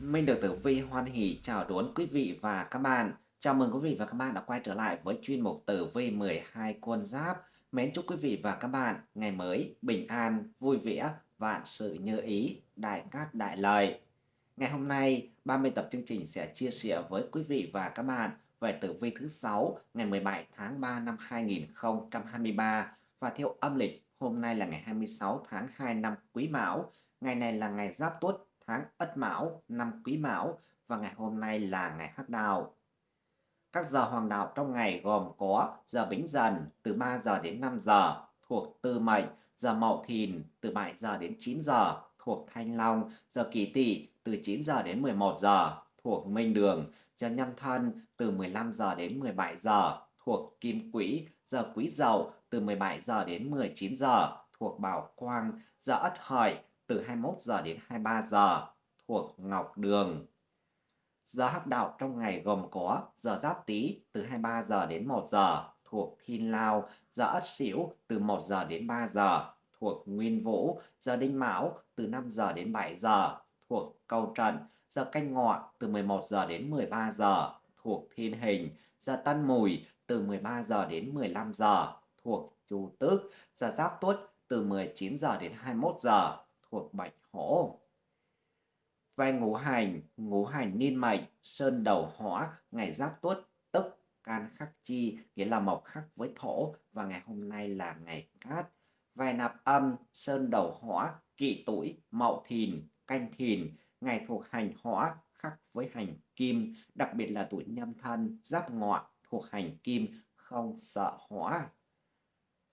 Minh được Tử Vi hoan hỷ chào đón quý vị và các bạn. Chào mừng quý vị và các bạn đã quay trở lại với chuyên mục Tử Vi 12 con giáp. Mến chúc quý vị và các bạn ngày mới bình an, vui vẻ, vạn sự như ý, đại cát đại lợi. Ngày hôm nay, 30 tập chương trình sẽ chia sẻ với quý vị và các bạn về tử vi thứ 6 ngày 17 tháng 3 năm 2023 và theo âm lịch hôm nay là ngày 26 tháng 2 năm Quý Mão. Ngày này là ngày Giáp Tuất tháng Ất Mão, năm Quý Mão và ngày hôm nay là ngày Hắc Đào. Các giờ hoàng đạo trong ngày gồm có giờ Bính Dần từ 3 giờ đến 5 giờ thuộc Tư Mệnh, giờ Mậu Thìn từ 7 giờ đến 9 giờ thuộc Thanh Long, giờ Kỷ Tỵ từ 9 giờ đến 11 giờ thuộc Minh Đường, giờ Nhâm Thân từ 15 giờ đến 17 giờ thuộc Kim Quỹ, giờ Quý Dậu từ 17 giờ đến 19 giờ thuộc Bảo Quang, giờ Ất Hợi từ 21 giờ đến 23 giờ thuộc Ngọc Đường. Giờ hắc đạo trong ngày gồm có giờ Giáp Tý từ 23 giờ đến 1 giờ thuộc Thiên Lao, giờ Ất Sửu từ 1 giờ đến 3 giờ thuộc Nguyên Vũ, giờ Đinh Mão từ 5 giờ đến 7 giờ thuộc Câu Trần, giờ Canh Ngọ từ 11 giờ đến 13 giờ thuộc Thiên Hình, giờ Tân Mùi từ 13 giờ đến 15 giờ thuộc Chu Tước, giờ Giáp Tuất từ 19 giờ đến 21 giờ thuộc Bạch Hổ. Về ngũ hành, ngũ hành niên mệnh, sơn đầu hỏa, ngày giáp tuất, tức can khắc chi, nghĩa là mộc khắc với thổ, và ngày hôm nay là ngày cát. Về nạp âm, sơn đầu hỏa, kỵ tuổi, mậu thìn, canh thìn, ngày thuộc hành hỏa, khắc với hành kim, đặc biệt là tuổi nhâm thân, giáp ngọ, thuộc hành kim, không sợ hỏa.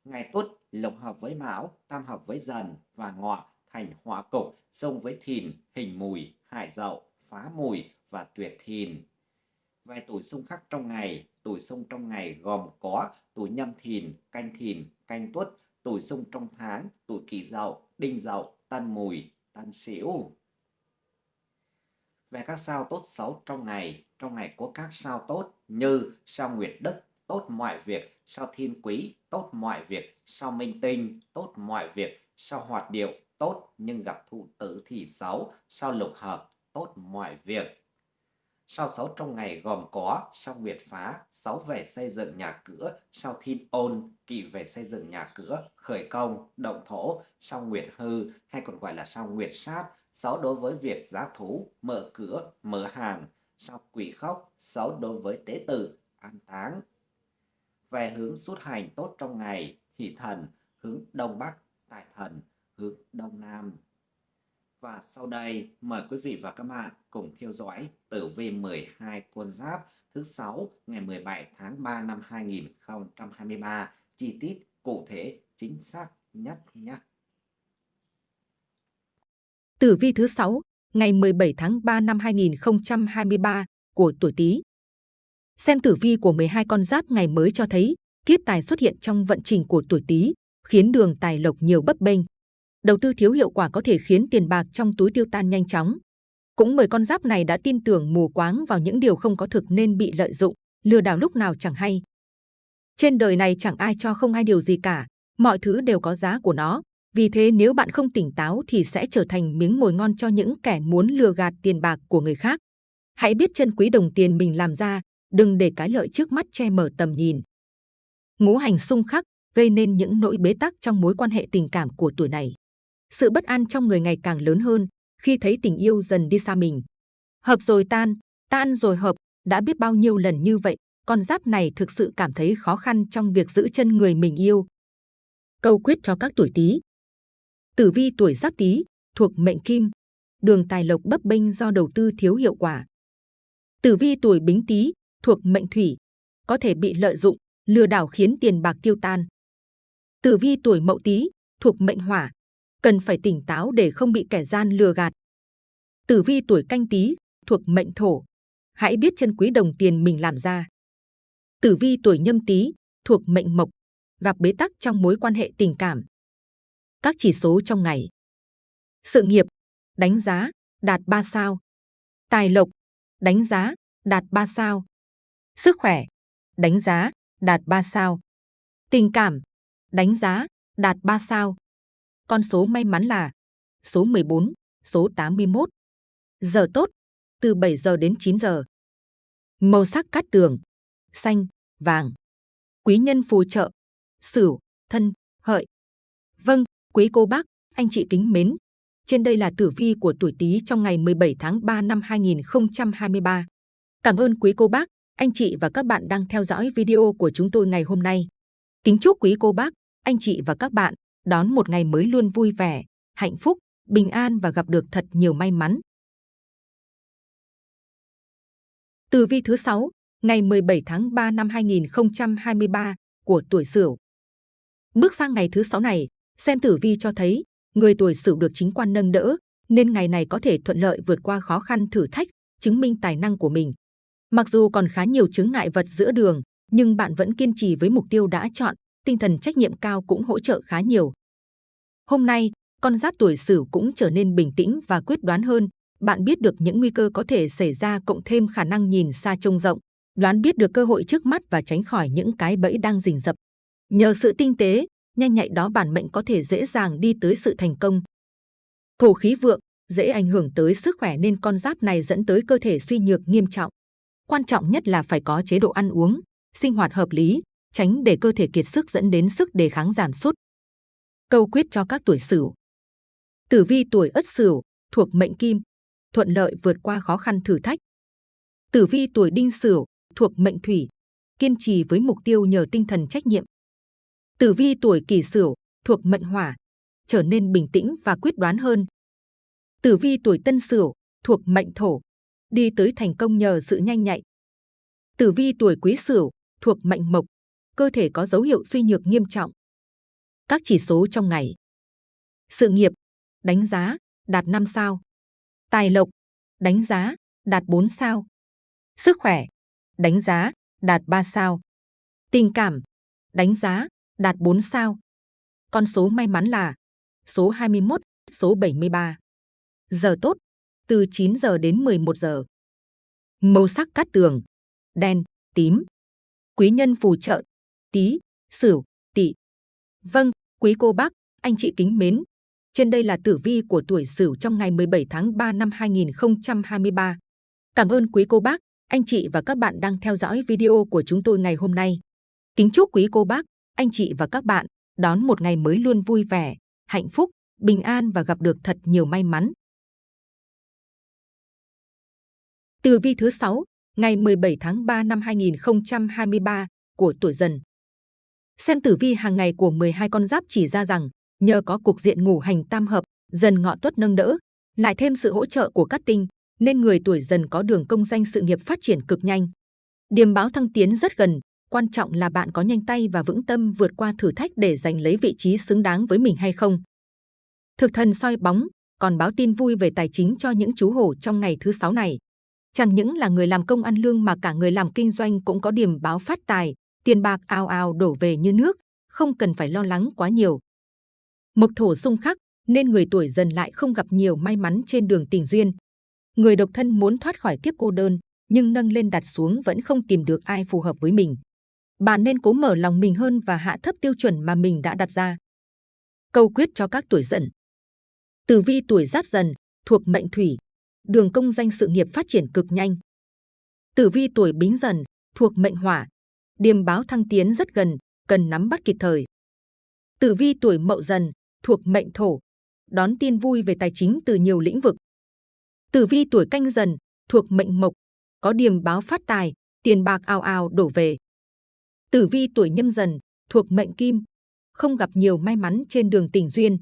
Ngày tuất, lục hợp với mão, tam hợp với dần và ngọ, thành hỏa cục, sông với thìn, hình mùi, hải dậu, phá mùi và tuyệt thìn. Về tuổi xung khắc trong ngày, tuổi xung trong ngày gồm có tuổi nhâm thìn, canh thìn, canh tuất, tuổi xung trong tháng, tuổi kỷ dậu, đinh dậu, tân mùi, tân sửu. Về các sao tốt xấu trong ngày, trong ngày có các sao tốt như sao nguyệt đức, tốt mọi việc, sao thiên quý, tốt mọi việc, sao minh tinh, tốt mọi việc, sao hoạt điệu, tốt nhưng gặp thụ tử thì xấu, sao lục hợp, tốt mọi việc. Sao xấu trong ngày gồm có sao nguyệt phá, sáu về xây dựng nhà cửa, sao thiên ôn, kỵ về xây dựng nhà cửa, khởi công, động thổ, sao nguyệt hư hay còn gọi là sao nguyệt sát, sáu đối với việc giá thú, mở cửa, mở hàng, sao quỷ khóc, sáu đối với tế tử, an táng. Về hướng xuất hành tốt trong ngày, hỷ thần, hướng đông bắc, tài thần, hướng Đông Nam. Và sau đây mời quý vị và các bạn cùng theo dõi tử vi 12 quân giáp thứ 6 ngày 17 tháng 3 năm 2023 chi tiết cụ thể chính xác nhất nhé. Tử vi thứ 6 ngày 17 tháng 3 năm 2023 của tuổi Tý. Xem tử vi của 12 con giáp ngày mới cho thấy kiếp tài xuất hiện trong vận trình của tuổi Tý, khiến đường tài lộc nhiều bấp bênh, đầu tư thiếu hiệu quả có thể khiến tiền bạc trong túi tiêu tan nhanh chóng. Cũng bởi con giáp này đã tin tưởng mù quáng vào những điều không có thực nên bị lợi dụng, lừa đảo lúc nào chẳng hay. Trên đời này chẳng ai cho không ai điều gì cả, mọi thứ đều có giá của nó. Vì thế nếu bạn không tỉnh táo thì sẽ trở thành miếng mồi ngon cho những kẻ muốn lừa gạt tiền bạc của người khác. Hãy biết trân quý đồng tiền mình làm ra, đừng để cái lợi trước mắt che mở tầm nhìn. Ngũ hành xung khắc gây nên những nỗi bế tắc trong mối quan hệ tình cảm của tuổi này. Sự bất an trong người ngày càng lớn hơn khi thấy tình yêu dần đi xa mình. Hợp rồi tan, tan rồi hợp, đã biết bao nhiêu lần như vậy, con giáp này thực sự cảm thấy khó khăn trong việc giữ chân người mình yêu. Câu quyết cho các tuổi Tý. Tử vi tuổi Giáp Tý thuộc mệnh Kim, đường tài lộc bấp bênh do đầu tư thiếu hiệu quả. Tử vi tuổi Bính Tý thuộc mệnh Thủy, có thể bị lợi dụng, lừa đảo khiến tiền bạc tiêu tan. Tử vi tuổi Mậu Tý thuộc mệnh Hỏa, cần phải tỉnh táo để không bị kẻ gian lừa gạt. Tử vi tuổi canh tí thuộc mệnh thổ, hãy biết chân quý đồng tiền mình làm ra. Tử vi tuổi nhâm tý thuộc mệnh mộc, gặp bế tắc trong mối quan hệ tình cảm. Các chỉ số trong ngày. Sự nghiệp, đánh giá, đạt 3 sao. Tài lộc, đánh giá, đạt 3 sao. Sức khỏe, đánh giá, đạt 3 sao. Tình cảm, đánh giá, đạt 3 sao. Con số may mắn là số 14, số 81. Giờ tốt, từ 7 giờ đến 9 giờ. Màu sắc cát tường, xanh, vàng. Quý nhân phù trợ, Sửu, Thân, Hợi. Vâng, quý cô bác, anh chị kính mến. Trên đây là tử vi của tuổi Tý trong ngày 17 tháng 3 năm 2023. Cảm ơn quý cô bác, anh chị và các bạn đang theo dõi video của chúng tôi ngày hôm nay. Kính chúc quý cô bác, anh chị và các bạn đón một ngày mới luôn vui vẻ, hạnh phúc, bình an và gặp được thật nhiều may mắn. Tử vi thứ 6, ngày 17 tháng 3 năm 2023 của tuổi Sửu. Bước sang ngày thứ 6 này, xem tử vi cho thấy người tuổi Sửu được chính quan nâng đỡ, nên ngày này có thể thuận lợi vượt qua khó khăn thử thách, chứng minh tài năng của mình. Mặc dù còn khá nhiều chướng ngại vật giữa đường, nhưng bạn vẫn kiên trì với mục tiêu đã chọn, tinh thần trách nhiệm cao cũng hỗ trợ khá nhiều. Hôm nay, con giáp tuổi Sửu cũng trở nên bình tĩnh và quyết đoán hơn. Bạn biết được những nguy cơ có thể xảy ra cộng thêm khả năng nhìn xa trông rộng, đoán biết được cơ hội trước mắt và tránh khỏi những cái bẫy đang rình rập. Nhờ sự tinh tế, nhanh nhạy đó bản mệnh có thể dễ dàng đi tới sự thành công. Thổ khí vượng dễ ảnh hưởng tới sức khỏe nên con giáp này dẫn tới cơ thể suy nhược nghiêm trọng. Quan trọng nhất là phải có chế độ ăn uống, sinh hoạt hợp lý, tránh để cơ thể kiệt sức dẫn đến sức đề kháng giảm sút. Câu quyết cho các tuổi Sửu. Tử vi tuổi Ất Sửu thuộc mệnh Kim, thuận lợi vượt qua khó khăn thử thách. Tử vi tuổi Đinh Sửu thuộc mệnh Thủy, kiên trì với mục tiêu nhờ tinh thần trách nhiệm. Tử vi tuổi Kỷ Sửu thuộc mệnh Hỏa, trở nên bình tĩnh và quyết đoán hơn. Tử vi tuổi Tân Sửu thuộc mệnh Thổ, đi tới thành công nhờ sự nhanh nhạy. Tử vi tuổi Quý Sửu thuộc mệnh Mộc, cơ thể có dấu hiệu suy nhược nghiêm trọng. Các chỉ số trong ngày. Sự nghiệp, đánh giá, đạt 5 sao. Tài lộc, đánh giá, đạt 4 sao. Sức khỏe, đánh giá, đạt 3 sao. Tình cảm, đánh giá, đạt 4 sao. Con số may mắn là số 21, số 73. Giờ tốt, từ 9 giờ đến 11 giờ. Màu sắc cát tường, đen, tím. Quý nhân phù trợ, tí, sửu. Vâng, quý cô bác, anh chị kính mến. Trên đây là tử vi của tuổi Sửu trong ngày 17 tháng 3 năm 2023. Cảm ơn quý cô bác, anh chị và các bạn đang theo dõi video của chúng tôi ngày hôm nay. Kính chúc quý cô bác, anh chị và các bạn đón một ngày mới luôn vui vẻ, hạnh phúc, bình an và gặp được thật nhiều may mắn. Tử vi thứ 6, ngày 17 tháng 3 năm 2023 của tuổi Dần. Xem tử vi hàng ngày của 12 con giáp chỉ ra rằng nhờ có cục diện ngủ hành tam hợp, dần ngọ tuất nâng đỡ, lại thêm sự hỗ trợ của các tinh, nên người tuổi dần có đường công danh sự nghiệp phát triển cực nhanh. Điềm báo thăng tiến rất gần, quan trọng là bạn có nhanh tay và vững tâm vượt qua thử thách để giành lấy vị trí xứng đáng với mình hay không. Thực thần soi bóng, còn báo tin vui về tài chính cho những chú hổ trong ngày thứ sáu này. Chẳng những là người làm công ăn lương mà cả người làm kinh doanh cũng có điểm báo phát tài, tiền bạc ào ào đổ về như nước, không cần phải lo lắng quá nhiều. Mộc thổ xung khắc, nên người tuổi dần lại không gặp nhiều may mắn trên đường tình duyên. Người độc thân muốn thoát khỏi kiếp cô đơn, nhưng nâng lên đặt xuống vẫn không tìm được ai phù hợp với mình. Bạn nên cố mở lòng mình hơn và hạ thấp tiêu chuẩn mà mình đã đặt ra. Câu quyết cho các tuổi dần. Tử vi tuổi giáp dần, thuộc mệnh thủy, đường công danh sự nghiệp phát triển cực nhanh. Tử vi tuổi bính dần, thuộc mệnh hỏa, điềm báo thăng tiến rất gần, cần nắm bắt kịp thời. Tử vi tuổi mậu dần, thuộc mệnh thổ, đón tin vui về tài chính từ nhiều lĩnh vực. Tử vi tuổi canh dần, thuộc mệnh mộc, có điềm báo phát tài, tiền bạc ào ào đổ về. Tử vi tuổi nhâm dần, thuộc mệnh kim, không gặp nhiều may mắn trên đường tình duyên.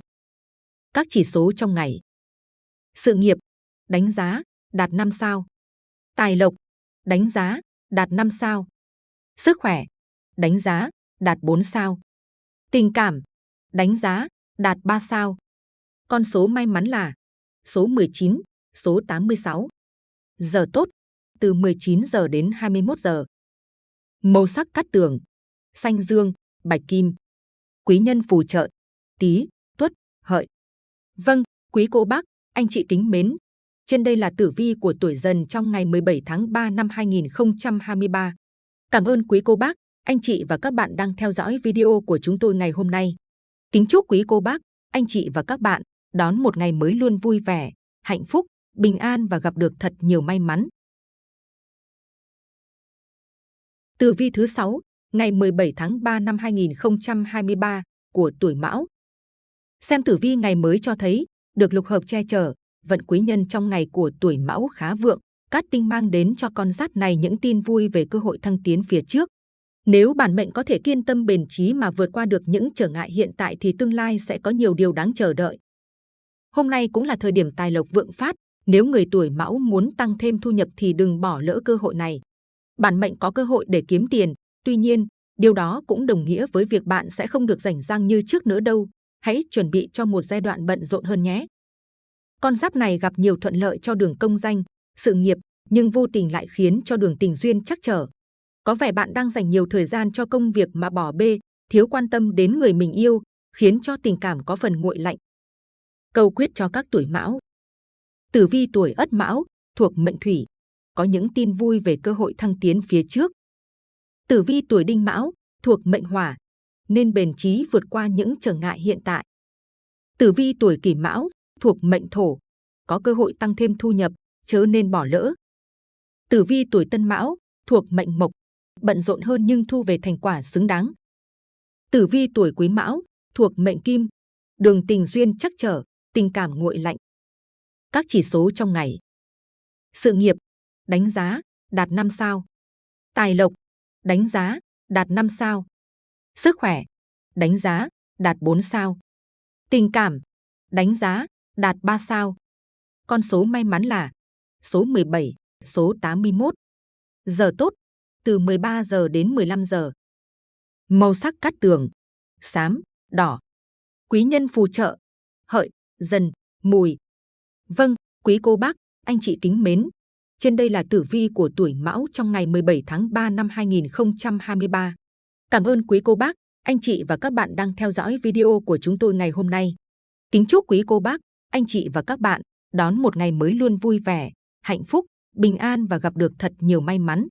Các chỉ số trong ngày. Sự nghiệp, đánh giá, đạt 5 sao. Tài lộc, đánh giá, đạt 5 sao. Sức khỏe, đánh giá, đạt 4 sao. Tình cảm, đánh giá, đạt 3 sao. Con số may mắn là số 19, số 86. Giờ tốt, từ 19 giờ đến 21 giờ. Màu sắc cắt tường, xanh dương, bạch kim. Quý nhân phù trợ, tí, tuất, hợi. Vâng, quý cô bác, anh chị kính mến. Trên đây là tử vi của tuổi dần trong ngày 17 tháng 3 năm 2023. Cảm ơn quý cô bác, anh chị và các bạn đang theo dõi video của chúng tôi ngày hôm nay. Kính chúc quý cô bác, anh chị và các bạn đón một ngày mới luôn vui vẻ, hạnh phúc, bình an và gặp được thật nhiều may mắn. Tử vi thứ 6, ngày 17 tháng 3 năm 2023 của tuổi Mão. Xem tử vi ngày mới cho thấy, được lục hợp che chở, vận quý nhân trong ngày của tuổi Mão khá vượng, cát tinh mang đến cho con giáp này những tin vui về cơ hội thăng tiến phía trước. Nếu bản mệnh có thể kiên tâm bền trí mà vượt qua được những trở ngại hiện tại thì tương lai sẽ có nhiều điều đáng chờ đợi. Hôm nay cũng là thời điểm tài lộc vượng phát, nếu người tuổi Mão muốn tăng thêm thu nhập thì đừng bỏ lỡ cơ hội này. Bản mệnh có cơ hội để kiếm tiền, tuy nhiên, điều đó cũng đồng nghĩa với việc bạn sẽ không được rảnh rang như trước nữa đâu. Hãy chuẩn bị cho một giai đoạn bận rộn hơn nhé. Con giáp này gặp nhiều thuận lợi cho đường công danh, sự nghiệp, nhưng vô tình lại khiến cho đường tình duyên chắc trở. Có vẻ bạn đang dành nhiều thời gian cho công việc mà bỏ bê, thiếu quan tâm đến người mình yêu, khiến cho tình cảm có phần nguội lạnh. Câu quyết cho các tuổi mão. Tử vi tuổi ất mão, thuộc mệnh thủy, có những tin vui về cơ hội thăng tiến phía trước. Tử vi tuổi đinh mão, thuộc mệnh hỏa, nên bền trí vượt qua những trở ngại hiện tại. Tử vi tuổi kỷ mão, thuộc mệnh thổ, có cơ hội tăng thêm thu nhập, chớ nên bỏ lỡ. Tử vi tuổi tân mão, thuộc mệnh mộc, bận rộn hơn nhưng thu về thành quả xứng đáng. Tử vi tuổi quý mão, thuộc mệnh kim, đường tình duyên chắc trở, tình cảm nguội lạnh. Các chỉ số trong ngày. Sự nghiệp, đánh giá, đạt 5 sao. Tài lộc, đánh giá, đạt 5 sao. Sức khỏe, đánh giá, đạt 4 sao. Tình cảm, đánh giá, đạt 3 sao. Con số may mắn là số 17, số 81. Giờ tốt, từ 13 giờ đến 15 giờ. Màu sắc cát tường, xám, đỏ. Quý nhân phù trợ, hợi, dần, mùi. Vâng, quý cô bác, anh chị kính mến. Trên đây là tử vi của tuổi Mão trong ngày 17 tháng 3 năm 2023. Cảm ơn quý cô bác, anh chị và các bạn đang theo dõi video của chúng tôi ngày hôm nay. Kính chúc quý cô bác, anh chị và các bạn đón một ngày mới luôn vui vẻ, hạnh phúc, bình an và gặp được thật nhiều may mắn.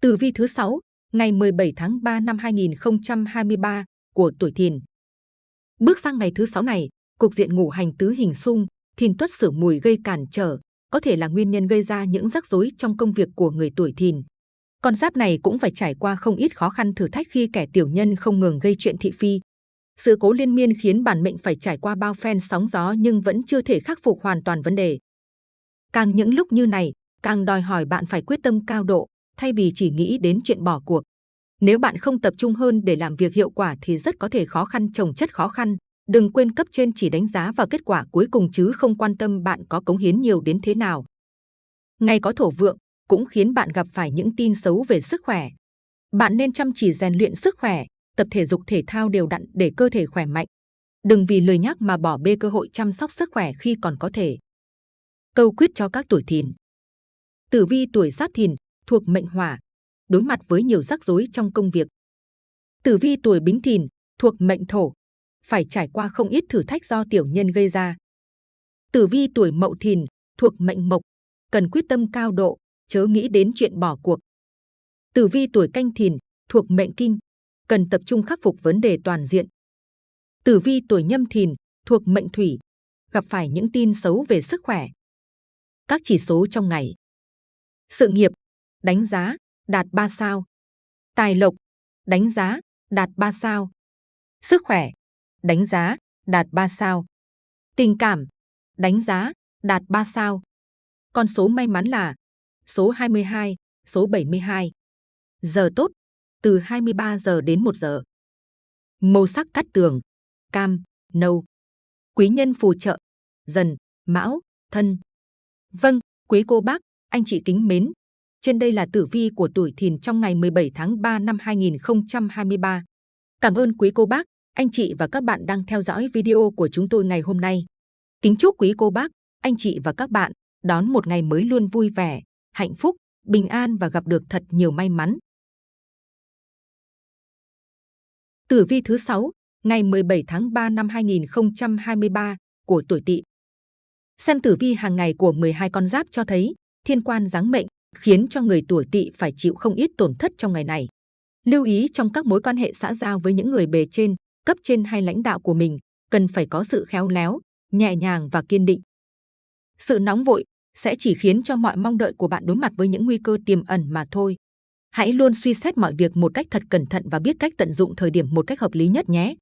Tử vi thứ 6, ngày 17 tháng 3 năm 2023 của tuổi Thìn. Bước sang ngày thứ 6 này, cục diện ngũ hành tứ hình xung, Thìn tuất sửa mùi gây cản trở, có thể là nguyên nhân gây ra những rắc rối trong công việc của người tuổi Thìn. Con giáp này cũng phải trải qua không ít khó khăn thử thách khi kẻ tiểu nhân không ngừng gây chuyện thị phi, sự cố liên miên khiến bản mệnh phải trải qua bao phen sóng gió nhưng vẫn chưa thể khắc phục hoàn toàn vấn đề. Càng những lúc như này, càng đòi hỏi bạn phải quyết tâm cao độ, thay vì chỉ nghĩ đến chuyện bỏ cuộc. Nếu bạn không tập trung hơn để làm việc hiệu quả thì rất có thể khó khăn trồng chất khó khăn. Đừng quên cấp trên chỉ đánh giá vào kết quả cuối cùng chứ không quan tâm bạn có cống hiến nhiều đến thế nào. Ngày có thổ vượng cũng khiến bạn gặp phải những tin xấu về sức khỏe. Bạn nên chăm chỉ rèn luyện sức khỏe, tập thể dục thể thao đều đặn để cơ thể khỏe mạnh. Đừng vì lười nhắc mà bỏ bê cơ hội chăm sóc sức khỏe khi còn có thể. Câu quyết cho các tuổi thìn. Tử vi tuổi giáp thìn thuộc mệnh hỏa, đối mặt với nhiều rắc rối trong công việc. Tử vi tuổi bính thìn thuộc mệnh thổ, phải trải qua không ít thử thách do tiểu nhân gây ra. Tử vi tuổi mậu thìn thuộc mệnh mộc, cần quyết tâm cao độ, chớ nghĩ đến chuyện bỏ cuộc. Tử vi tuổi canh thìn thuộc mệnh kinh, cần tập trung khắc phục vấn đề toàn diện. Tử vi tuổi nhâm thìn thuộc mệnh thủy, gặp phải những tin xấu về sức khỏe. Các chỉ số trong ngày. Sự nghiệp, đánh giá, đạt 3 sao. Tài lộc, đánh giá, đạt 3 sao. Sức khỏe, đánh giá, đạt 3 sao. Tình cảm, đánh giá, đạt 3 sao. Con số may mắn là số 22, số 72. Giờ tốt, từ 23 giờ đến 1 giờ. Màu sắc cắt tường, cam, nâu. Quý nhân phù trợ, dần, mão, thân. Vâng, quý cô bác, anh chị kính mến. Trên đây là tử vi của tuổi thìn trong ngày 17 tháng 3 năm 2023. Cảm ơn quý cô bác, anh chị và các bạn đang theo dõi video của chúng tôi ngày hôm nay. Kính chúc quý cô bác, anh chị và các bạn đón một ngày mới luôn vui vẻ, hạnh phúc, bình an và gặp được thật nhiều may mắn. Tử vi thứ 6, ngày 17 tháng 3 năm 2023 của tuổi Tỵ. Xem tử vi hàng ngày của 12 con giáp cho thấy thiên quan giáng mệnh khiến cho người tuổi Tỵ phải chịu không ít tổn thất trong ngày này. Lưu ý trong các mối quan hệ xã giao với những người bề trên, cấp trên hay lãnh đạo của mình, cần phải có sự khéo léo, nhẹ nhàng và kiên định. Sự nóng vội sẽ chỉ khiến cho mọi mong đợi của bạn đối mặt với những nguy cơ tiềm ẩn mà thôi. Hãy luôn suy xét mọi việc một cách thật cẩn thận và biết cách tận dụng thời điểm một cách hợp lý nhất nhé.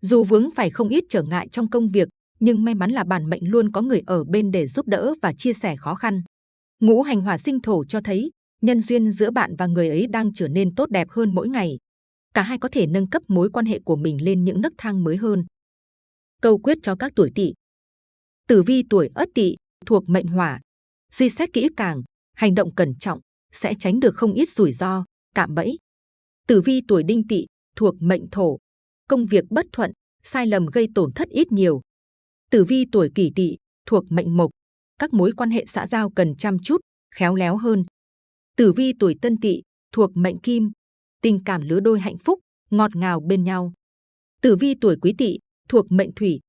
Dù vướng phải không ít trở ngại trong công việc, nhưng may mắn là bản mệnh luôn có người ở bên để giúp đỡ và chia sẻ khó khăn. Ngũ hành hỏa sinh thổ cho thấy nhân duyên giữa bạn và người ấy đang trở nên tốt đẹp hơn mỗi ngày. Cả hai có thể nâng cấp mối quan hệ của mình lên những nấc thang mới hơn. Câu quyết cho các tuổi tỵ. Tử vi tuổi Ất Tỵ thuộc mệnh hỏa, suy xét kỹ càng, hành động cẩn trọng sẽ tránh được không ít rủi ro, cạm bẫy. Tử vi tuổi Đinh Tỵ thuộc mệnh thổ, công việc bất thuận, sai lầm gây tổn thất ít nhiều. Tử vi tuổi Kỷ Tỵ thuộc mệnh mộc, các mối quan hệ xã giao cần chăm chút, khéo léo hơn. Tử vi tuổi Tân Tỵ thuộc mệnh Kim, tình cảm lứa đôi hạnh phúc, ngọt ngào bên nhau. Tử vi tuổi Quý Tỵ thuộc mệnh Thủy,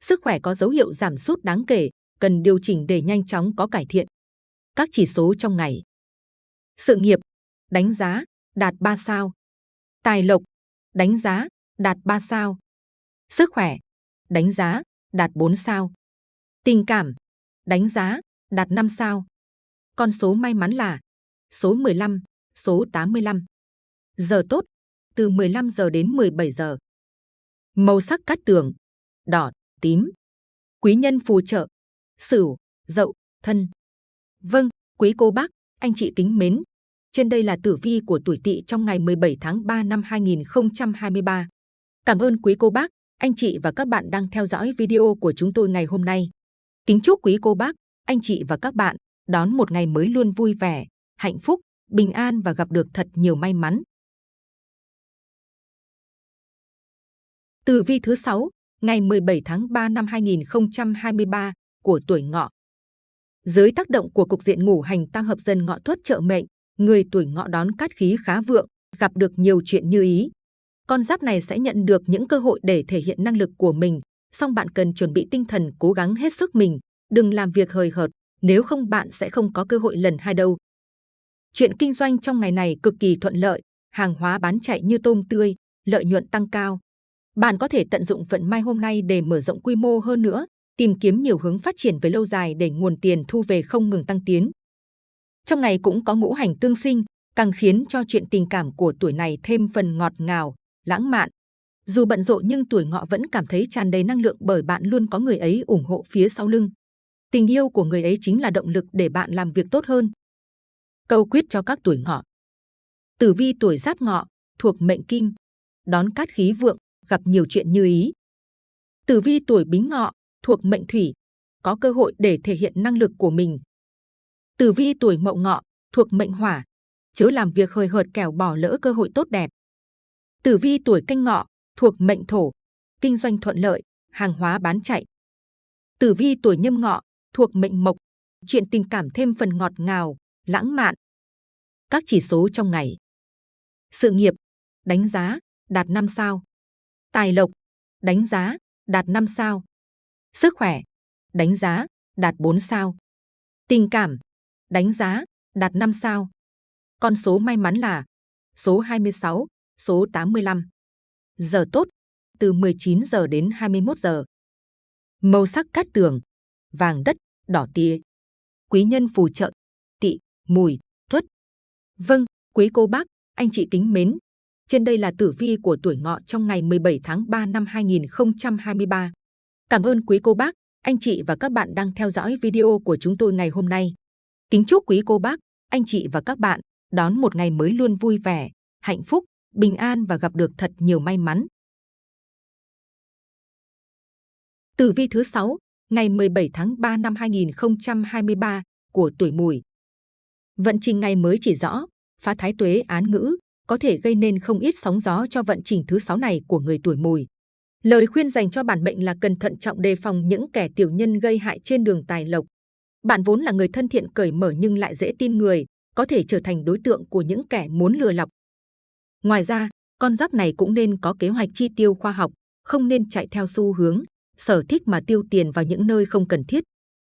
sức khỏe có dấu hiệu giảm sút đáng kể, cần điều chỉnh để nhanh chóng có cải thiện. Các chỉ số trong ngày. Sự nghiệp, đánh giá, đạt 3 sao. Tài lộc, đánh giá, đạt 3 sao. Sức khỏe, đánh giá, đạt 4 sao. Tình cảm, đánh giá, đạt 5 sao. Con số may mắn là số 15, số 85. Giờ tốt, từ 15 giờ đến 17 giờ. Màu sắc cát tường, đỏ, tím. Quý nhân phù trợ, Sửu, Dậu, Thân. Vâng, quý cô bác, anh chị kính mến. Trên đây là tử vi của tuổi Tỵ trong ngày 17 tháng 3 năm 2023. Cảm ơn quý cô bác, anh chị và các bạn đang theo dõi video của chúng tôi ngày hôm nay. Kính chúc quý cô bác, anh chị và các bạn đón một ngày mới luôn vui vẻ, hạnh phúc, bình an và gặp được thật nhiều may mắn. Tử vi thứ 6, ngày 17 tháng 3 năm 2023 của tuổi ngọ. Dưới tác động của cục diện ngũ hành tam hợp dần ngọ tuất trợ mệnh, người tuổi ngọ đón cát khí khá vượng, gặp được nhiều chuyện như ý. Con giáp này sẽ nhận được những cơ hội để thể hiện năng lực của mình, song bạn cần chuẩn bị tinh thần cố gắng hết sức mình, đừng làm việc hời hợt, nếu không bạn sẽ không có cơ hội lần hai đâu. Chuyện kinh doanh trong ngày này cực kỳ thuận lợi, hàng hóa bán chạy như tôm tươi, lợi nhuận tăng cao. Bạn có thể tận dụng vận may hôm nay để mở rộng quy mô hơn nữa, tìm kiếm nhiều hướng phát triển về lâu dài để nguồn tiền thu về không ngừng tăng tiến. Trong ngày cũng có ngũ hành tương sinh, càng khiến cho chuyện tình cảm của tuổi này thêm phần ngọt ngào, lãng mạn. Dù bận rộn nhưng tuổi ngọ vẫn cảm thấy tràn đầy năng lượng bởi bạn luôn có người ấy ủng hộ phía sau lưng. Tình yêu của người ấy chính là động lực để bạn làm việc tốt hơn. Câu quyết cho các tuổi ngọ. Tử vi tuổi giáp ngọ, thuộc mệnh kim, đón cát khí vượng, gặp nhiều chuyện như ý. Tử vi tuổi bính ngọ, thuộc mệnh thủy, có cơ hội để thể hiện năng lực của mình. Tử vi tuổi mậu ngọ, thuộc mệnh hỏa, chớ làm việc hời hợt kẻo bỏ lỡ cơ hội tốt đẹp. Tử vi tuổi canh ngọ, thuộc mệnh thổ, kinh doanh thuận lợi, hàng hóa bán chạy. Tử vi tuổi nhâm ngọ, thuộc mệnh mộc, chuyện tình cảm thêm phần ngọt ngào, lãng mạn. Các chỉ số trong ngày. Sự nghiệp, đánh giá, đạt 5 sao. Tài lộc, đánh giá, đạt 5 sao. Sức khỏe, đánh giá, đạt 4 sao. Tình cảm, đánh giá, đạt 5 sao. Con số may mắn là số 26, số 85. Giờ tốt, từ 19 giờ đến 21 giờ. Màu sắc cát tường, vàng đất, đỏ tía. Quý nhân phù trợ, tị, mùi, tuất. Vâng, quý cô bác, anh chị kính mến. Trên đây là tử vi của tuổi ngọ trong ngày 17 tháng 3 năm 2023. Cảm ơn quý cô bác, anh chị và các bạn đang theo dõi video của chúng tôi ngày hôm nay. Kính chúc quý cô bác, anh chị và các bạn đón một ngày mới luôn vui vẻ, hạnh phúc, bình an và gặp được thật nhiều may mắn. Tử vi thứ 6, ngày 17 tháng 3 năm 2023 của tuổi mùi. Vận trình ngày mới chỉ rõ, phá thái tuế án ngữ, có thể gây nên không ít sóng gió cho vận trình thứ sáu này của người tuổi mùi. Lời khuyên dành cho bản mệnh là cần thận trọng đề phòng những kẻ tiểu nhân gây hại trên đường tài lộc. Bạn vốn là người thân thiện cởi mở nhưng lại dễ tin người, có thể trở thành đối tượng của những kẻ muốn lừa lọc. Ngoài ra, con giáp này cũng nên có kế hoạch chi tiêu khoa học, không nên chạy theo xu hướng, sở thích mà tiêu tiền vào những nơi không cần thiết.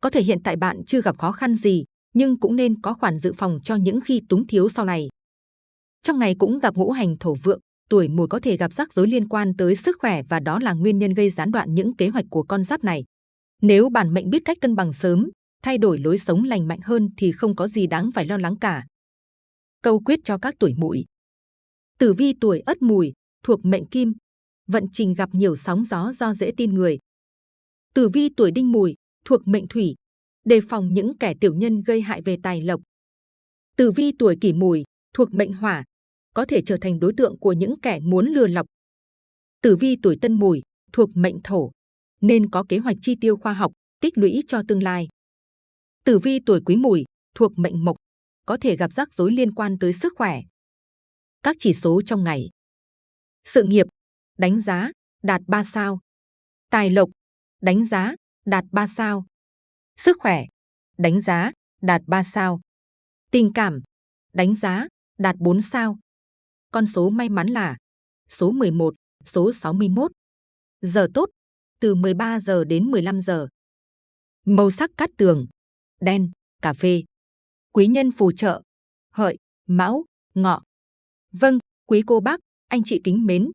Có thể hiện tại bạn chưa gặp khó khăn gì, nhưng cũng nên có khoản dự phòng cho những khi túng thiếu sau này. Trong ngày cũng gặp ngũ hành thổ vượng, tuổi mùi có thể gặp rắc rối liên quan tới sức khỏe và đó là nguyên nhân gây gián đoạn những kế hoạch của con giáp này. Nếu bản mệnh biết cách cân bằng sớm, thay đổi lối sống lành mạnh hơn thì không có gì đáng phải lo lắng cả. Câu quyết cho các tuổi mùi. Tử vi tuổi Ất Mùi thuộc mệnh Kim, vận trình gặp nhiều sóng gió do dễ tin người. Tử vi tuổi Đinh Mùi thuộc mệnh Thủy, đề phòng những kẻ tiểu nhân gây hại về tài lộc. Tử vi tuổi Kỷ Mùi thuộc mệnh Hỏa, có thể trở thành đối tượng của những kẻ muốn lừa lọc. Tử vi tuổi Tân Mùi thuộc mệnh Thổ, nên có kế hoạch chi tiêu khoa học, tích lũy cho tương lai. Tử vi tuổi Quý Mùi thuộc mệnh Mộc, có thể gặp rắc rối liên quan tới sức khỏe. Các chỉ số trong ngày. Sự nghiệp, đánh giá, đạt 3 sao. Tài lộc, đánh giá, đạt 3 sao. Sức khỏe, đánh giá, đạt 3 sao. Tình cảm, đánh giá, đạt 4 sao. Con số may mắn là số 11, số 61. Giờ tốt, từ 13 giờ đến 15 giờ. Màu sắc cát tường, đen, cà phê. Quý nhân phù trợ, hợi, mão, ngọ. Vâng, quý cô bác, anh chị kính mến.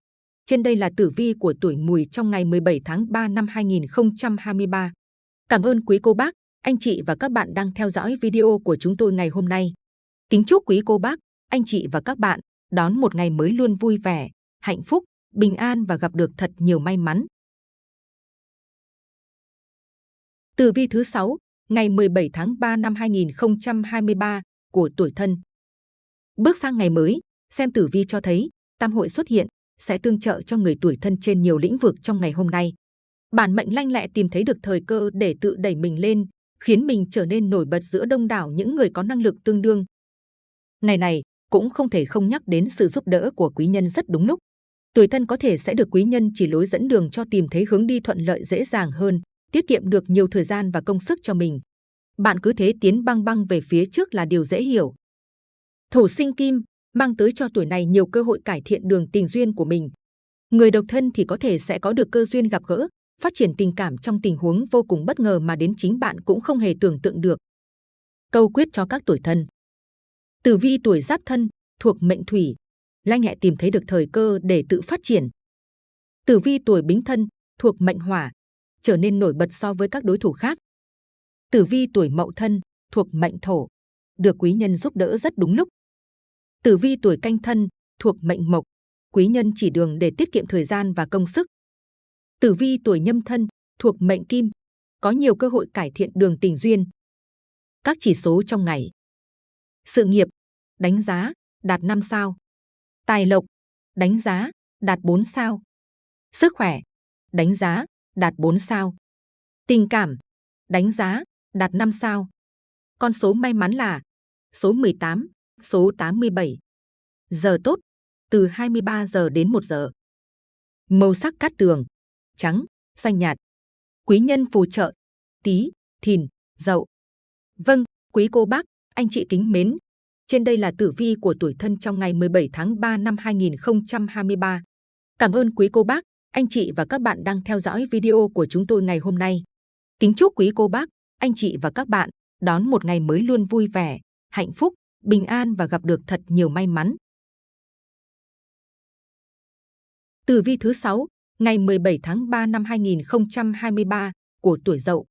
Trên đây là tử vi của tuổi mùi trong ngày 17 tháng 3 năm 2023. Cảm ơn quý cô bác, anh chị và các bạn đang theo dõi video của chúng tôi ngày hôm nay. Kính chúc quý cô bác, anh chị và các bạn đón một ngày mới luôn vui vẻ, hạnh phúc, bình an và gặp được thật nhiều may mắn. Tử vi thứ 6, ngày 17 tháng 3 năm 2023 của tuổi thân. Bước sang ngày mới, xem tử vi cho thấy tam hội xuất hiện sẽ tương trợ cho người tuổi thân trên nhiều lĩnh vực trong ngày hôm nay. Bản mệnh lanh lẹ tìm thấy được thời cơ để tự đẩy mình lên, khiến mình trở nên nổi bật giữa đông đảo những người có năng lực tương đương. Ngày này cũng không thể không nhắc đến sự giúp đỡ của quý nhân rất đúng lúc. Tuổi thân có thể sẽ được quý nhân chỉ lối dẫn đường cho tìm thấy hướng đi thuận lợi dễ dàng hơn, tiết kiệm được nhiều thời gian và công sức cho mình. Bạn cứ thế tiến băng băng về phía trước là điều dễ hiểu. Thổ sinh kim mang tới cho tuổi này nhiều cơ hội cải thiện đường tình duyên của mình. Người độc thân thì có thể sẽ có được cơ duyên gặp gỡ, phát triển tình cảm trong tình huống vô cùng bất ngờ mà đến chính bạn cũng không hề tưởng tượng được. Câu quyết cho các tuổi thân. Tử vi tuổi giáp thân thuộc mệnh thủy, lanh nhẹ tìm thấy được thời cơ để tự phát triển. Tử vi tuổi bính thân thuộc mệnh hỏa, trở nên nổi bật so với các đối thủ khác. Tử vi tuổi mậu thân thuộc mệnh thổ, được quý nhân giúp đỡ rất đúng lúc. Tử vi tuổi canh thân thuộc mệnh mộc, quý nhân chỉ đường để tiết kiệm thời gian và công sức. Tử vi tuổi nhâm thân thuộc mệnh kim, có nhiều cơ hội cải thiện đường tình duyên. Các chỉ số trong ngày. Sự nghiệp, đánh giá, đạt 5 sao. Tài lộc, đánh giá, đạt 4 sao. Sức khỏe, đánh giá, đạt 4 sao. Tình cảm, đánh giá, đạt 5 sao. Con số may mắn là số 18, số 87. Giờ tốt, từ 23 giờ đến 1 giờ. Màu sắc cát tường, trắng, xanh nhạt. Quý nhân phù trợ, tí, thìn, dậu. Vâng, quý cô bác, anh chị kính mến. Trên đây là tử vi của tuổi thân trong ngày 17 tháng 3 năm 2023. Cảm ơn quý cô bác, anh chị và các bạn đang theo dõi video của chúng tôi ngày hôm nay. Kính chúc quý cô bác, anh chị và các bạn đón một ngày mới luôn vui vẻ, hạnh phúc, bình an và gặp được thật nhiều may mắn. Tử vi thứ 6, ngày 17 tháng 3 năm 2023 của tuổi Dậu.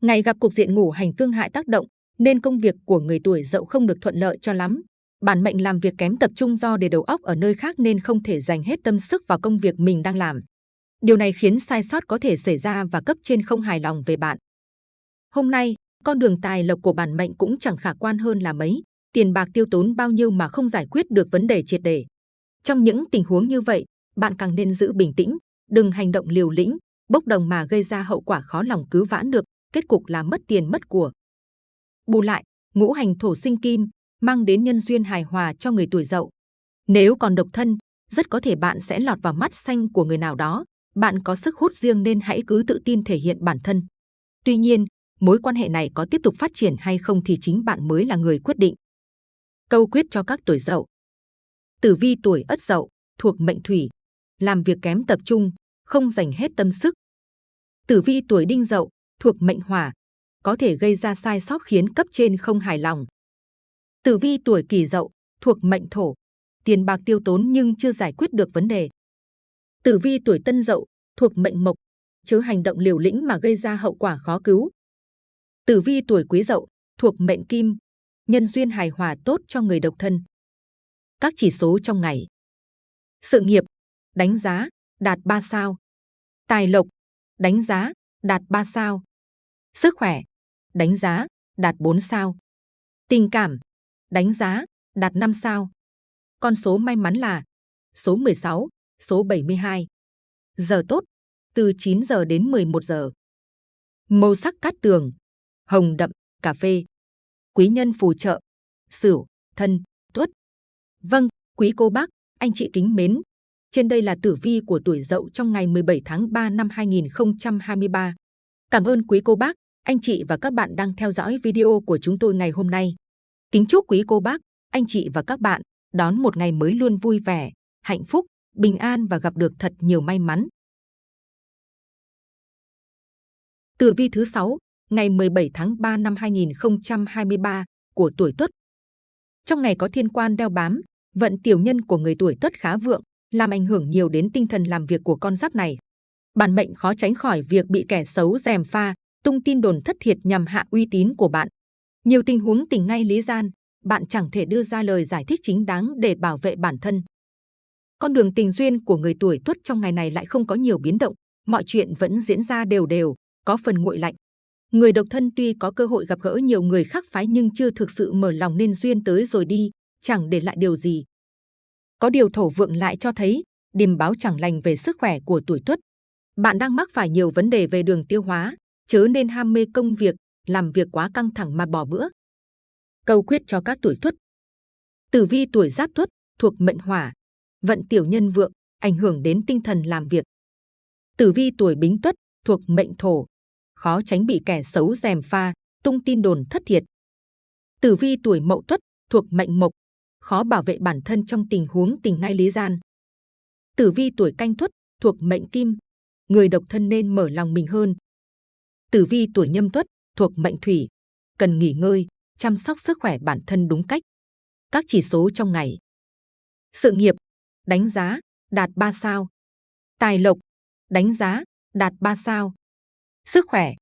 Ngày gặp cục diện ngủ hành tương hại tác động, nên công việc của người tuổi Dậu không được thuận lợi cho lắm. Bản mệnh làm việc kém tập trung do để đầu óc ở nơi khác nên không thể dành hết tâm sức vào công việc mình đang làm. Điều này khiến sai sót có thể xảy ra và cấp trên không hài lòng về bạn. Hôm nay, con đường tài lộc của bản mệnh cũng chẳng khả quan hơn là mấy. Tiền bạc tiêu tốn bao nhiêu mà không giải quyết được vấn đề triệt để. Trong những tình huống như vậy, bạn càng nên giữ bình tĩnh, đừng hành động liều lĩnh, bốc đồng mà gây ra hậu quả khó lòng cứu vãn được, kết cục là mất tiền mất của. Bù lại, ngũ hành thổ sinh kim mang đến nhân duyên hài hòa cho người tuổi dậu. Nếu còn độc thân, rất có thể bạn sẽ lọt vào mắt xanh của người nào đó. Bạn có sức hút riêng nên hãy cứ tự tin thể hiện bản thân. Tuy nhiên, mối quan hệ này có tiếp tục phát triển hay không thì chính bạn mới là người quyết định. Câu quyết cho các tuổi dậu. Tử vi tuổi ất dậu, thuộc mệnh thủy, làm việc kém tập trung, không dành hết tâm sức. Tử vi tuổi đinh dậu, thuộc mệnh hỏa, có thể gây ra sai sót khiến cấp trên không hài lòng. Tử vi tuổi kỷ dậu, thuộc mệnh thổ, tiền bạc tiêu tốn nhưng chưa giải quyết được vấn đề. Tử vi tuổi tân dậu, thuộc mệnh mộc, chứa hành động liều lĩnh mà gây ra hậu quả khó cứu. Tử vi tuổi Quý Dậu thuộc mệnh Kim, nhân duyên hài hòa tốt cho người độc thân. Các chỉ số trong ngày. Sự nghiệp, đánh giá, đạt 3 sao. Tài lộc, đánh giá, đạt 3 sao. Sức khỏe, đánh giá, đạt 4 sao. Tình cảm, đánh giá, đạt 5 sao. Con số may mắn là số 16, số 72. Giờ tốt, từ 9 giờ đến 11 giờ. Màu sắc cát tường, hồng đậm, cà phê. Quý nhân phù trợ, sửu, thân, tuất. Vâng, quý cô bác, anh chị kính mến. Trên đây là tử vi của tuổi dậu trong ngày 17 tháng 3 năm 2023. Cảm ơn quý cô bác, anh chị và các bạn đang theo dõi video của chúng tôi ngày hôm nay. Kính chúc quý cô bác, anh chị và các bạn đón một ngày mới luôn vui vẻ, hạnh phúc, bình an và gặp được thật nhiều may mắn. Tử vi thứ 6, ngày 17 tháng 3 năm 2023 của tuổi Tuất. Trong ngày có thiên quan đeo bám, vận tiểu nhân của người tuổi Tuất khá vượng, làm ảnh hưởng nhiều đến tinh thần làm việc của con giáp này. Bản mệnh khó tránh khỏi việc bị kẻ xấu dèm pha, tung tin đồn thất thiệt nhằm hạ uy tín của bạn. Nhiều tình huống tình ngay lý gian, bạn chẳng thể đưa ra lời giải thích chính đáng để bảo vệ bản thân. Con đường tình duyên của người tuổi Tuất trong ngày này lại không có nhiều biến động, mọi chuyện vẫn diễn ra đều đều, có phần nguội lạnh. Người độc thân tuy có cơ hội gặp gỡ nhiều người khác phái nhưng chưa thực sự mở lòng nên duyên tới rồi đi, chẳng để lại điều gì. Có điều thổ vượng lại cho thấy điềm báo chẳng lành về sức khỏe của tuổi tuất. Bạn đang mắc phải nhiều vấn đề về đường tiêu hóa, chớ nên ham mê công việc, làm việc quá căng thẳng mà bỏ bữa. Câu quyết cho các tuổi tuất. Tử vi tuổi giáp tuất thuộc mệnh hỏa, vận tiểu nhân vượng, ảnh hưởng đến tinh thần làm việc. Tử vi tuổi bính tuất thuộc mệnh thổ, khó tránh bị kẻ xấu dèm pha, tung tin đồn thất thiệt. Tử vi tuổi mậu tuất thuộc mệnh mộc, khó bảo vệ bản thân trong tình huống tình ngay lý gian. Tử vi tuổi canh tuất thuộc mệnh kim, người độc thân nên mở lòng mình hơn. Tử vi tuổi nhâm tuất thuộc mệnh thủy, cần nghỉ ngơi, chăm sóc sức khỏe bản thân đúng cách. Các chỉ số trong ngày. Sự nghiệp, đánh giá, đạt 3 sao. Tài lộc, đánh giá, đạt 3 sao. Sức khỏe,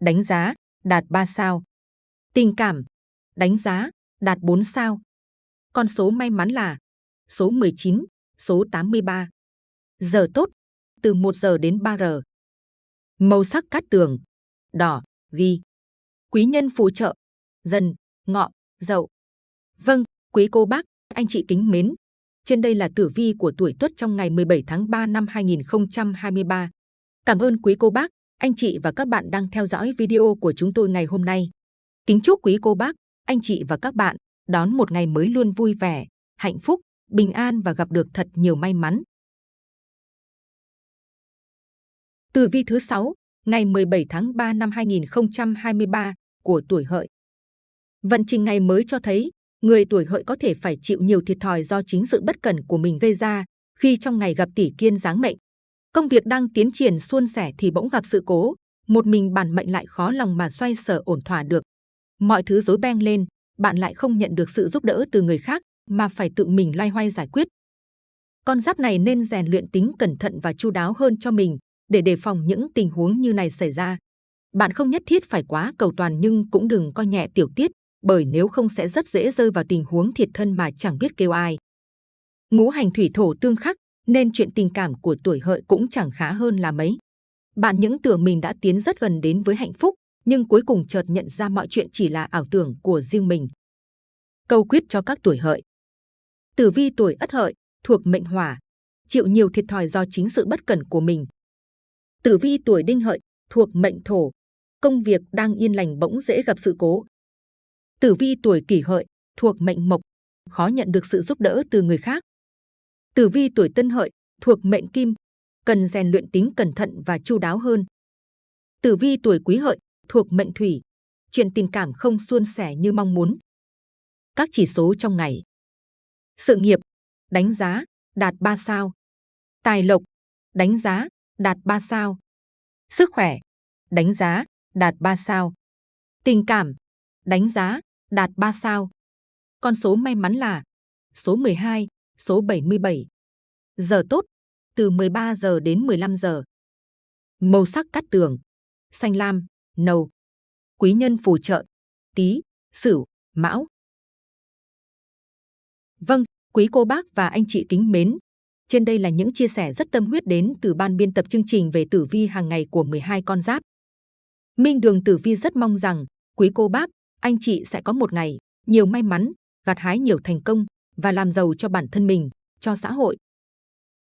đánh giá, đạt 3 sao. Tình cảm, đánh giá, đạt 4 sao. Con số may mắn là số 19, số 83. Giờ tốt, từ 1 giờ đến 3 giờ. Màu sắc cát tường, đỏ, ghi. Quý nhân phù trợ, dần, ngọ, dậu. Vâng, quý cô bác, anh chị kính mến. Trên đây là tử vi của tuổi Tuất trong ngày 17 tháng 3 năm 2023. Cảm ơn quý cô bác, anh chị và các bạn đang theo dõi video của chúng tôi ngày hôm nay. Kính chúc quý cô bác, anh chị và các bạn đón một ngày mới luôn vui vẻ, hạnh phúc, bình an và gặp được thật nhiều may mắn. Tử vi thứ 6, ngày 17 tháng 3 năm 2023 của tuổi hợi. Vận trình ngày mới cho thấy, người tuổi hợi có thể phải chịu nhiều thiệt thòi do chính sự bất cẩn của mình gây ra khi trong ngày gặp tỷ kiên giáng mệnh. Công việc đang tiến triển suôn sẻ thì bỗng gặp sự cố, một mình bản mệnh lại khó lòng mà xoay sở ổn thỏa được. Mọi thứ rối beng lên, bạn lại không nhận được sự giúp đỡ từ người khác mà phải tự mình loay hoay giải quyết. Con giáp này nên rèn luyện tính cẩn thận và chu đáo hơn cho mình để đề phòng những tình huống như này xảy ra. Bạn không nhất thiết phải quá cầu toàn nhưng cũng đừng coi nhẹ tiểu tiết, bởi nếu không sẽ rất dễ rơi vào tình huống thiệt thân mà chẳng biết kêu ai. Ngũ hành thủy thổ tương khắc, nên chuyện tình cảm của tuổi hợi cũng chẳng khá hơn là mấy. Bạn những tưởng mình đã tiến rất gần đến với hạnh phúc, nhưng cuối cùng chợt nhận ra mọi chuyện chỉ là ảo tưởng của riêng mình. Câu quyết cho các tuổi hợi. Tử vi tuổi ất hợi, thuộc mệnh hỏa, chịu nhiều thiệt thòi do chính sự bất cẩn của mình. Tử vi tuổi đinh hợi, thuộc mệnh thổ, công việc đang yên lành bỗng dễ gặp sự cố. Tử vi tuổi kỷ hợi, thuộc mệnh mộc, khó nhận được sự giúp đỡ từ người khác. Tử vi tuổi tân hợi, thuộc mệnh kim, cần rèn luyện tính cẩn thận và chu đáo hơn. Tử vi tuổi quý hợi, thuộc mệnh thủy, chuyện tình cảm không suôn sẻ như mong muốn. Các chỉ số trong ngày. Sự nghiệp, đánh giá, đạt 3 sao. Tài lộc, đánh giá, đạt 3 sao. Sức khỏe, đánh giá, đạt 3 sao. Tình cảm, đánh giá, đạt 3 sao. Con số may mắn là số 12, số 77. Giờ tốt, từ 13 giờ đến 15 giờ. Màu sắc cát tường, xanh lam, nâu. Quý nhân phù trợ, tí, sửu, mão. Vâng, quý cô bác và anh chị kính mến. Trên đây là những chia sẻ rất tâm huyết đến từ ban biên tập chương trình về tử vi hàng ngày của 12 con giáp. Minh Đường Tử Vi rất mong rằng quý cô bác, anh chị sẽ có một ngày nhiều may mắn, gặt hái nhiều thành công và làm giàu cho bản thân mình, cho xã hội.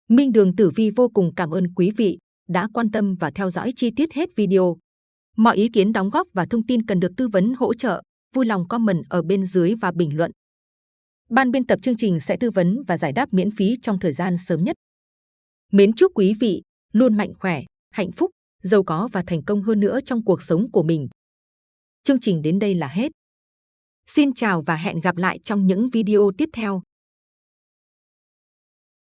Minh Đường Tử Vi vô cùng cảm ơn quý vị đã quan tâm và theo dõi chi tiết hết video. Mọi ý kiến đóng góp và thông tin cần được tư vấn hỗ trợ, vui lòng comment ở bên dưới và bình luận. Ban biên tập chương trình sẽ tư vấn và giải đáp miễn phí trong thời gian sớm nhất. Mến chúc quý vị luôn mạnh khỏe, hạnh phúc, giàu có và thành công hơn nữa trong cuộc sống của mình. Chương trình đến đây là hết. Xin chào và hẹn gặp lại trong những video tiếp theo.